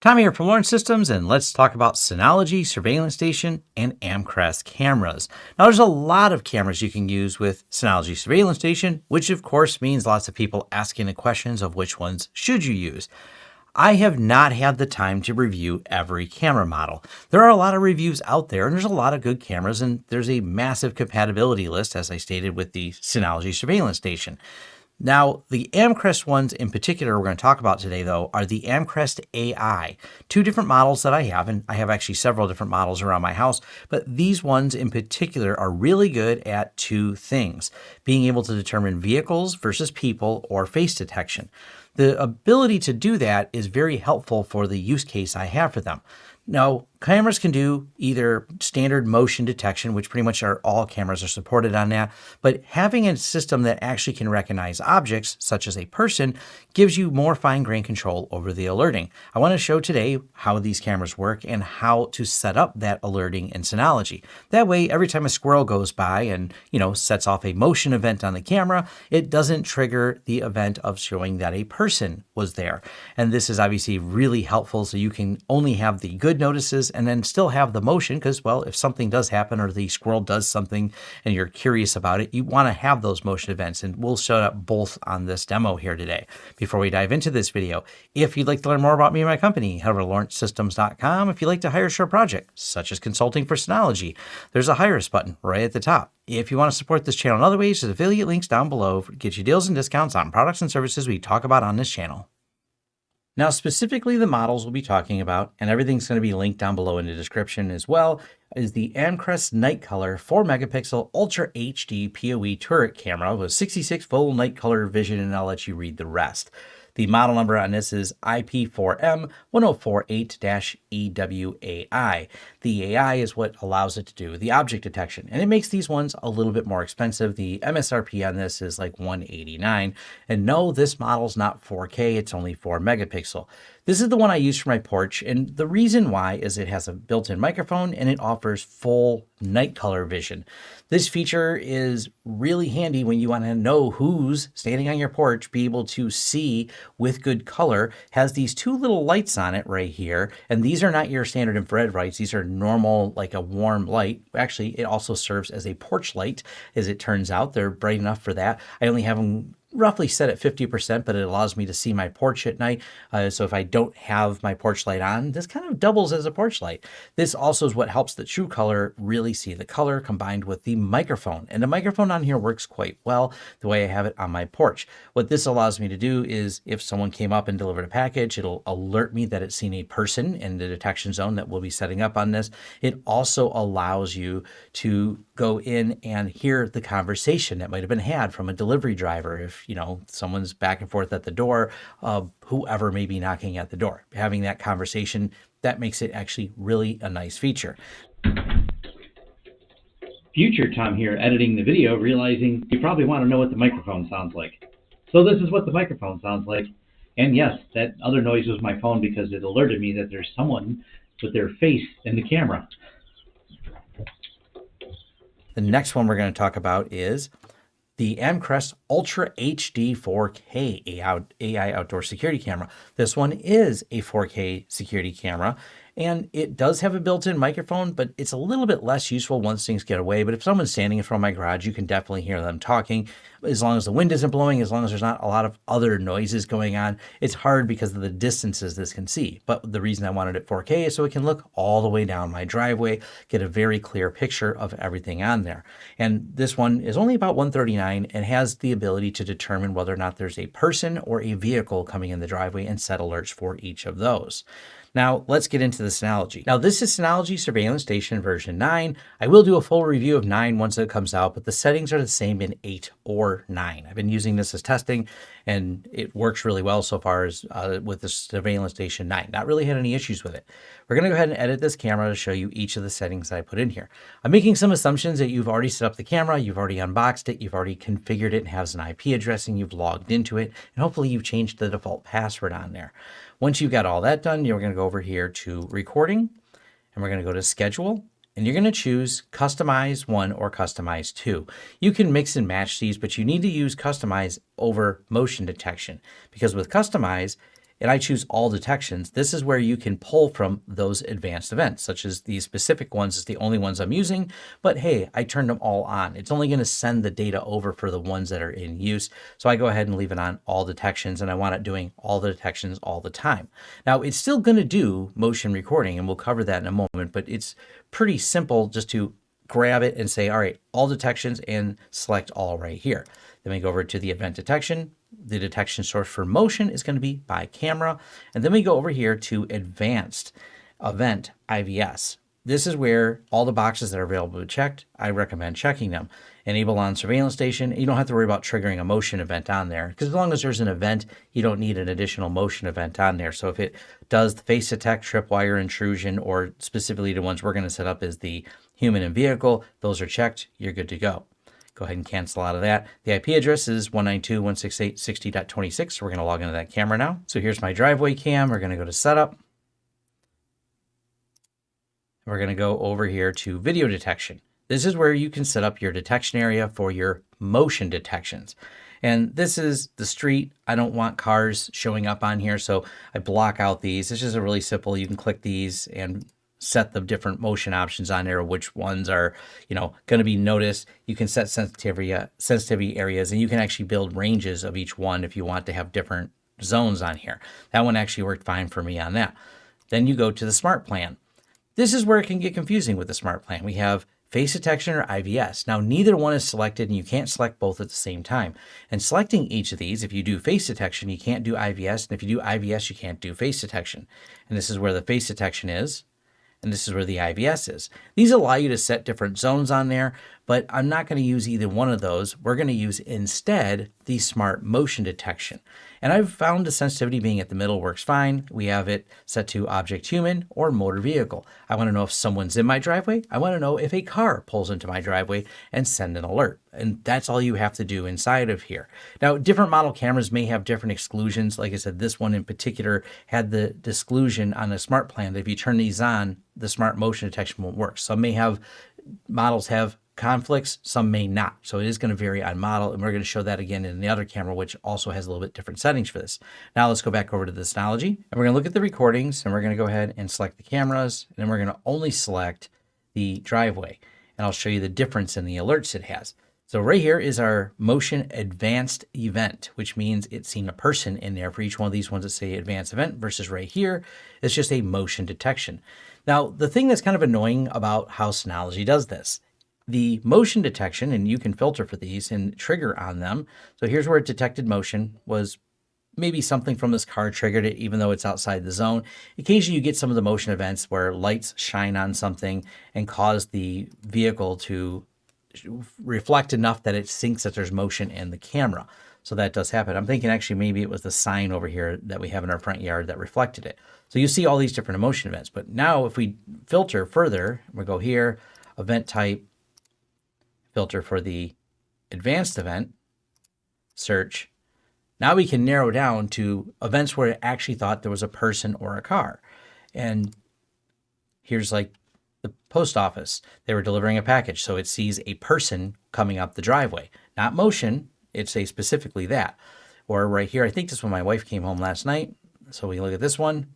Tom here from Lawrence Systems, and let's talk about Synology Surveillance Station and Amcrest cameras. Now, there's a lot of cameras you can use with Synology Surveillance Station, which of course means lots of people asking the questions of which ones should you use. I have not had the time to review every camera model. There are a lot of reviews out there, and there's a lot of good cameras, and there's a massive compatibility list, as I stated, with the Synology Surveillance Station. Now, the Amcrest ones in particular we're going to talk about today, though, are the Amcrest AI. Two different models that I have, and I have actually several different models around my house, but these ones in particular are really good at two things, being able to determine vehicles versus people or face detection. The ability to do that is very helpful for the use case I have for them. Now, cameras can do either standard motion detection, which pretty much are all cameras are supported on that, but having a system that actually can recognize objects, such as a person, gives you more fine-grained control over the alerting. I want to show today how these cameras work and how to set up that alerting in Synology. That way, every time a squirrel goes by and, you know, sets off a motion event on the camera, it doesn't trigger the event of showing that a person was there. And this is obviously really helpful so you can only have the good notices and then still have the motion because, well, if something does happen or the squirrel does something and you're curious about it, you want to have those motion events. And we'll show up both on this demo here today. Before we dive into this video, if you'd like to learn more about me and my company, head over to lawrencesystems.com. If you'd like to hire a short project, such as consulting for Synology, there's a hire us button right at the top. If you want to support this channel in other ways, there's affiliate links down below get you deals and discounts on products and services we talk about on this channel. Now, specifically the models we'll be talking about, and everything's going to be linked down below in the description as well, is the Amcrest Night Color 4 megapixel Ultra HD PoE turret camera with 66 full night color vision, and I'll let you read the rest. The model number on this is IP4M1048-EWAI. The AI is what allows it to do the object detection, and it makes these ones a little bit more expensive. The MSRP on this is like 189 and no, this model's not 4K, it's only 4 megapixel. This is the one I use for my porch, and the reason why is it has a built-in microphone and it offers full night color vision. This feature is really handy when you want to know who's standing on your porch, be able to see with good color, has these two little lights on it right here, and these are not your standard infrared lights, these are normal, like a warm light. Actually, it also serves as a porch light, as it turns out. They're bright enough for that. I only have them roughly set at 50%, but it allows me to see my porch at night. Uh, so if I don't have my porch light on, this kind of doubles as a porch light. This also is what helps the true color really see the color combined with the microphone. And the microphone on here works quite well the way I have it on my porch. What this allows me to do is if someone came up and delivered a package, it'll alert me that it's seen a person in the detection zone that we'll be setting up on this. It also allows you to go in and hear the conversation that might have been had from a delivery driver if you know, someone's back and forth at the door, uh, whoever may be knocking at the door. Having that conversation, that makes it actually really a nice feature. Future Tom here, editing the video, realizing you probably want to know what the microphone sounds like. So this is what the microphone sounds like. And yes, that other noise was my phone because it alerted me that there's someone with their face in the camera. The next one we're going to talk about is the Amcrest Ultra HD 4K AI outdoor security camera. This one is a 4K security camera and it does have a built-in microphone, but it's a little bit less useful once things get away. But if someone's standing in front of my garage, you can definitely hear them talking. As long as the wind isn't blowing, as long as there's not a lot of other noises going on, it's hard because of the distances this can see. But the reason I wanted it 4K is so it can look all the way down my driveway, get a very clear picture of everything on there. And this one is only about 139 and has the ability to determine whether or not there's a person or a vehicle coming in the driveway and set alerts for each of those. Now let's get into the Synology. Now this is Synology Surveillance Station version 9. I will do a full review of 9 once it comes out, but the settings are the same in 8 or 9. I've been using this as testing and it works really well so far as uh, with the Surveillance Station 9. Not really had any issues with it. We're going to go ahead and edit this camera to show you each of the settings that I put in here. I'm making some assumptions that you've already set up the camera, you've already unboxed it, you've already configured it and has an IP addressing, you've logged into it, and hopefully you've changed the default password on there. Once you've got all that done, you're going to go over here to recording and we're going to go to schedule and you're going to choose customize one or customize two. You can mix and match these, but you need to use customize over motion detection because with customize, and I choose all detections, this is where you can pull from those advanced events, such as these specific ones is the only ones I'm using, but hey, I turned them all on. It's only gonna send the data over for the ones that are in use. So I go ahead and leave it on all detections and I want it doing all the detections all the time. Now it's still gonna do motion recording and we'll cover that in a moment, but it's pretty simple just to grab it and say, all right, all detections and select all right here. Then we go over to the event detection. The detection source for motion is going to be by camera. And then we go over here to advanced event IVS. This is where all the boxes that are available to checked, I recommend checking them. Enable on surveillance station. You don't have to worry about triggering a motion event on there because as long as there's an event, you don't need an additional motion event on there. So if it does the face detect, tripwire intrusion, or specifically the ones we're going to set up is the human and vehicle, those are checked, you're good to go. Go ahead and cancel out of that. The IP address is 192.168.60.26. So we're going to log into that camera now. So here's my driveway cam. We're going to go to setup. We're going to go over here to video detection. This is where you can set up your detection area for your motion detections. And this is the street. I don't want cars showing up on here, so I block out these. This is a really simple. You can click these and set the different motion options on there, which ones are, you know, going to be noticed. You can set sensitivity, uh, sensitivity areas, and you can actually build ranges of each one if you want to have different zones on here. That one actually worked fine for me on that. Then you go to the smart plan. This is where it can get confusing with the smart plan. We have face detection or IVS. Now, neither one is selected and you can't select both at the same time. And selecting each of these, if you do face detection, you can't do IVS. And if you do IVS, you can't do face detection. And this is where the face detection is and this is where the IVS is. These allow you to set different zones on there, but I'm not going to use either one of those. We're going to use instead the smart motion detection. And I've found the sensitivity being at the middle works fine. We have it set to object human or motor vehicle. I want to know if someone's in my driveway. I want to know if a car pulls into my driveway and send an alert. And that's all you have to do inside of here. Now, different model cameras may have different exclusions. Like I said, this one in particular had the exclusion on a smart plan that if you turn these on, the smart motion detection won't work. Some may have models have conflicts, some may not. So it is going to vary on model, and we're going to show that again in the other camera, which also has a little bit different settings for this. Now let's go back over to the Synology, and we're going to look at the recordings, and we're going to go ahead and select the cameras, and then we're going to only select the driveway, and I'll show you the difference in the alerts it has. So right here is our motion advanced event, which means it's seen a person in there for each one of these ones that say advanced event versus right here, it's just a motion detection. Now, the thing that's kind of annoying about how Synology does this the motion detection, and you can filter for these and trigger on them. So here's where it detected motion was maybe something from this car triggered it, even though it's outside the zone. Occasionally you get some of the motion events where lights shine on something and cause the vehicle to reflect enough that it thinks that there's motion in the camera. So that does happen. I'm thinking actually maybe it was the sign over here that we have in our front yard that reflected it. So you see all these different emotion events. But now if we filter further, we go here, event type, filter for the advanced event, search. Now we can narrow down to events where it actually thought there was a person or a car. And here's like the post office. They were delivering a package, so it sees a person coming up the driveway. Not motion, it's a specifically that. Or right here, I think this when my wife came home last night. So we look at this one.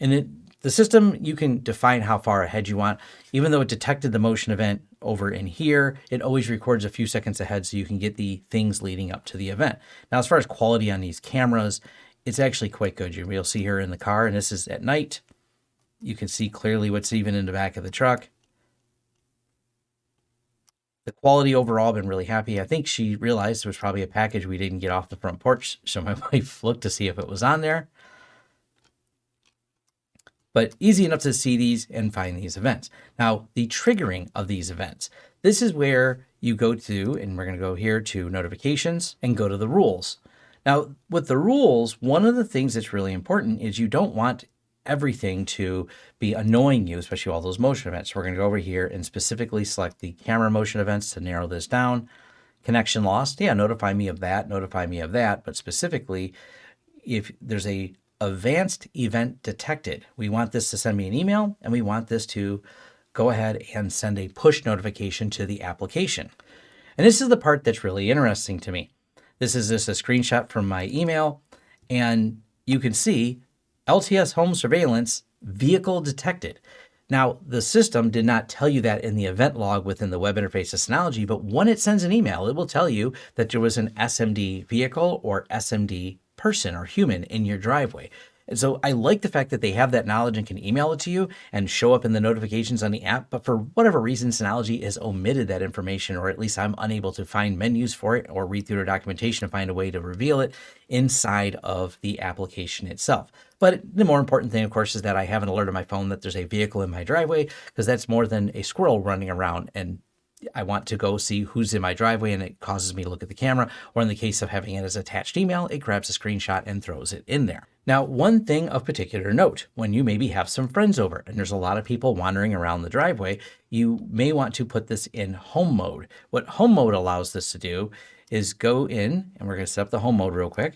And it the system, you can define how far ahead you want. Even though it detected the motion event over in here, it always records a few seconds ahead so you can get the things leading up to the event. Now, as far as quality on these cameras, it's actually quite good. You'll see here in the car, and this is at night. You can see clearly what's even in the back of the truck. The quality overall, been really happy. I think she realized there was probably a package we didn't get off the front porch, so my wife looked to see if it was on there but easy enough to see these and find these events. Now, the triggering of these events. This is where you go to, and we're going to go here to notifications and go to the rules. Now, with the rules, one of the things that's really important is you don't want everything to be annoying you, especially all those motion events. So we're going to go over here and specifically select the camera motion events to narrow this down. Connection lost, yeah, notify me of that, notify me of that. But specifically, if there's a advanced event detected. We want this to send me an email and we want this to go ahead and send a push notification to the application. And this is the part that's really interesting to me. This is just a screenshot from my email and you can see LTS home surveillance vehicle detected. Now, the system did not tell you that in the event log within the web interface of Synology, but when it sends an email, it will tell you that there was an SMD vehicle or SMD person or human in your driveway. And so I like the fact that they have that knowledge and can email it to you and show up in the notifications on the app. But for whatever reason, Synology has omitted that information, or at least I'm unable to find menus for it or read through their documentation to find a way to reveal it inside of the application itself. But the more important thing, of course, is that I have an alert on my phone that there's a vehicle in my driveway because that's more than a squirrel running around and I want to go see who's in my driveway and it causes me to look at the camera. Or in the case of having it as attached email, it grabs a screenshot and throws it in there. Now, one thing of particular note, when you maybe have some friends over and there's a lot of people wandering around the driveway, you may want to put this in home mode. What home mode allows this to do is go in and we're going to set up the home mode real quick.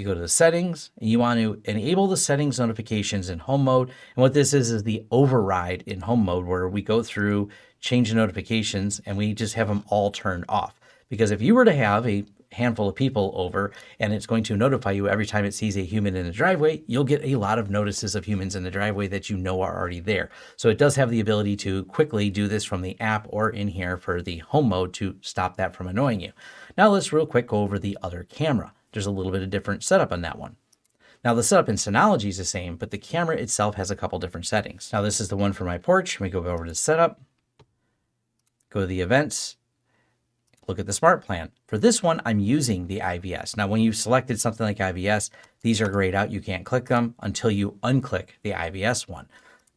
You go to the settings and you want to enable the settings notifications in home mode. And what this is, is the override in home mode where we go through, change the notifications and we just have them all turned off. Because if you were to have a handful of people over and it's going to notify you every time it sees a human in the driveway, you'll get a lot of notices of humans in the driveway that you know are already there. So it does have the ability to quickly do this from the app or in here for the home mode to stop that from annoying you. Now let's real quick go over the other camera. There's a little bit of different setup on that one. Now the setup in Synology is the same, but the camera itself has a couple different settings. Now this is the one for my porch. We go over to setup, go to the events, look at the smart plan. For this one, I'm using the IVS. Now, when you've selected something like IVS, these are grayed out. You can't click them until you unclick the IVS one.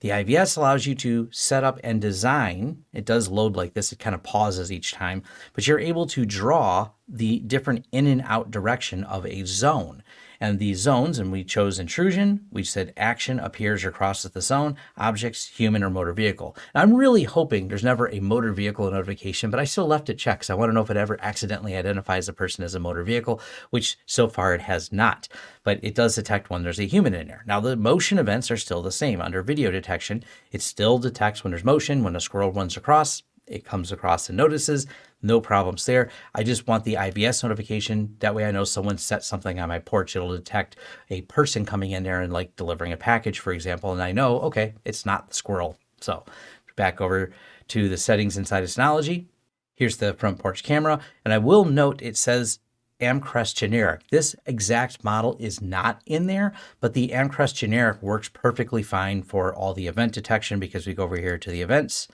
The IVS allows you to set up and design. It does load like this. It kind of pauses each time, but you're able to draw the different in and out direction of a zone. And these zones, and we chose intrusion, we said action appears or crosses the zone, objects, human or motor vehicle. I'm really hoping there's never a motor vehicle notification, but I still left it checked because I want to know if it ever accidentally identifies a person as a motor vehicle, which so far it has not. But it does detect when there's a human in there. Now, the motion events are still the same. Under video detection, it still detects when there's motion, when a squirrel runs across, it comes across and notices. No problems there. I just want the IVS notification. That way I know someone set something on my porch. It'll detect a person coming in there and like delivering a package, for example. And I know, okay, it's not the squirrel. So back over to the settings inside of Synology. Here's the front porch camera. And I will note it says Amcrest generic. This exact model is not in there, but the Amcrest generic works perfectly fine for all the event detection because we go over here to the events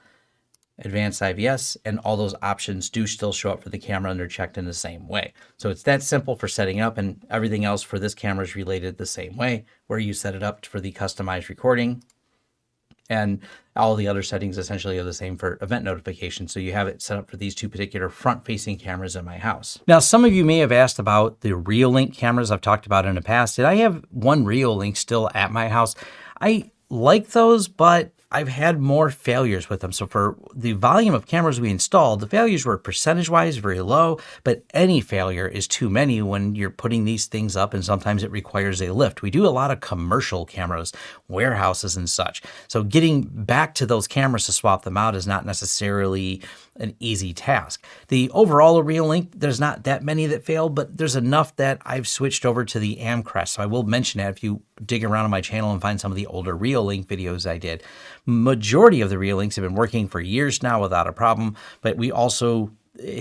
advanced IVS, and all those options do still show up for the camera and they're checked in the same way. So it's that simple for setting up and everything else for this camera is related the same way, where you set it up for the customized recording and all the other settings essentially are the same for event notifications. So you have it set up for these two particular front facing cameras in my house. Now, some of you may have asked about the Reolink cameras I've talked about in the past. Did I have one Reolink still at my house? I like those, but I've had more failures with them. So for the volume of cameras we installed, the failures were percentage wise very low, but any failure is too many when you're putting these things up and sometimes it requires a lift. We do a lot of commercial cameras, warehouses and such. So getting back to those cameras to swap them out is not necessarily an easy task. The overall Reolink, there's not that many that failed, but there's enough that I've switched over to the Amcrest. So I will mention that if you dig around on my channel and find some of the older Reolink videos I did. Majority of the Reolinks have been working for years now without a problem, but we also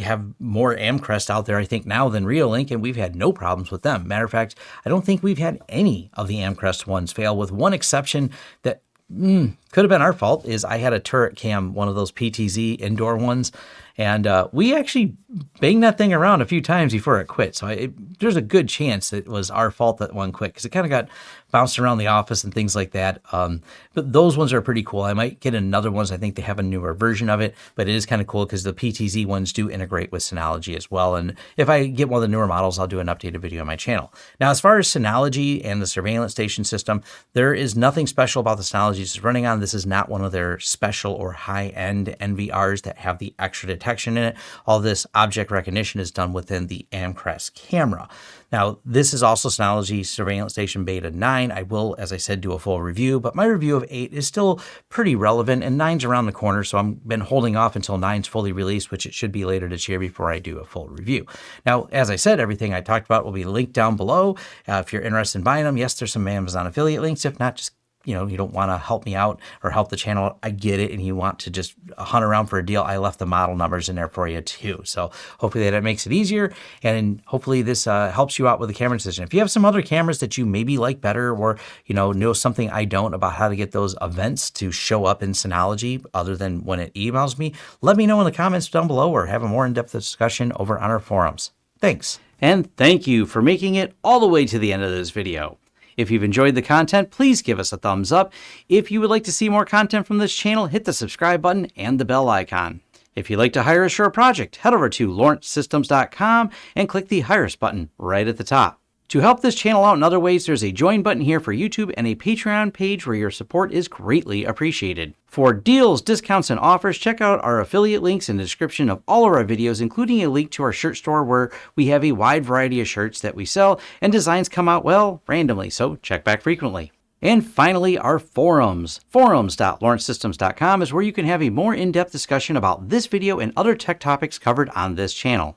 have more Amcrest out there, I think, now than Reolink, and we've had no problems with them. Matter of fact, I don't think we've had any of the Amcrest ones fail, with one exception that mm, could have been our fault. Is I had a turret cam, one of those PTZ indoor ones, and uh, we actually banged that thing around a few times before it quit. So it, there's a good chance it was our fault that one quit because it kind of got bounced around the office and things like that. Um, but those ones are pretty cool. I might get another ones. I think they have a newer version of it, but it is kind of cool because the PTZ ones do integrate with Synology as well. And if I get one of the newer models, I'll do an updated video on my channel. Now, as far as Synology and the surveillance station system, there is nothing special about the Synology it's running on. This is not one of their special or high-end NVRs that have the extra detection in it. All this object recognition is done within the Amcrest camera. Now, this is also Synology Surveillance Station Beta 9. I will, as I said, do a full review, but my review of 8 is still pretty relevant, and 9's around the corner, so I've been holding off until 9's fully released, which it should be later this year before I do a full review. Now, as I said, everything I talked about will be linked down below. Uh, if you're interested in buying them, yes, there's some Amazon affiliate links. If not, just you know, you don't want to help me out or help the channel, I get it. And you want to just hunt around for a deal, I left the model numbers in there for you too. So hopefully that makes it easier. And hopefully this uh, helps you out with the camera decision. If you have some other cameras that you maybe like better or, you know, know something I don't about how to get those events to show up in Synology other than when it emails me, let me know in the comments down below or have a more in-depth discussion over on our forums. Thanks. And thank you for making it all the way to the end of this video. If you've enjoyed the content, please give us a thumbs up. If you would like to see more content from this channel, hit the subscribe button and the bell icon. If you'd like to hire a project, head over to lawrencesystems.com and click the Hire Us button right at the top. To help this channel out in other ways, there's a join button here for YouTube and a Patreon page where your support is greatly appreciated. For deals, discounts, and offers, check out our affiliate links in the description of all of our videos, including a link to our shirt store where we have a wide variety of shirts that we sell and designs come out, well, randomly, so check back frequently. And finally, our forums. Forums.lawrencesystems.com is where you can have a more in-depth discussion about this video and other tech topics covered on this channel.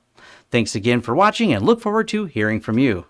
Thanks again for watching and look forward to hearing from you.